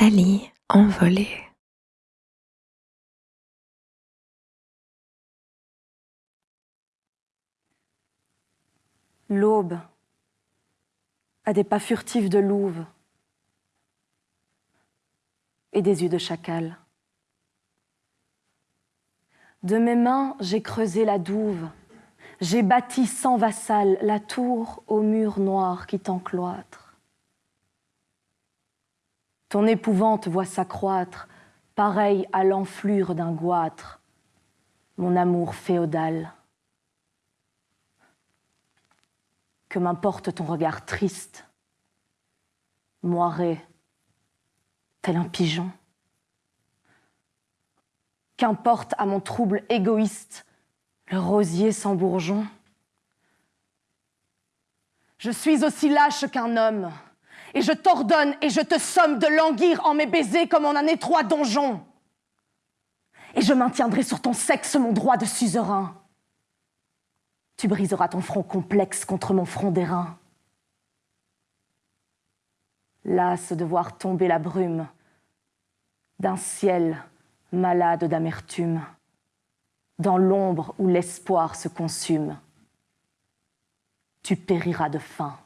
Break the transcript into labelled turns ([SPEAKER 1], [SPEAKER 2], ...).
[SPEAKER 1] Nathalie envolée.
[SPEAKER 2] L'aube a des pas furtifs de louve et des yeux de chacal. De mes mains, j'ai creusé la douve, j'ai bâti sans vassal la tour aux murs noirs qui t'encloîtrent. Ton épouvante voit s'accroître, pareil à l'enflure d'un goître, mon amour féodal. Que m'importe ton regard triste, moiré, tel un pigeon? Qu'importe à mon trouble égoïste le rosier sans bourgeon? Je suis aussi lâche qu'un homme, et je t'ordonne et je te somme de languir en mes baisers comme en un étroit donjon. Et je maintiendrai sur ton sexe mon droit de suzerain. Tu briseras ton front complexe contre mon front d'airain. Lasse de voir tomber la brume d'un ciel malade d'amertume, dans l'ombre où l'espoir se consume, tu périras de faim.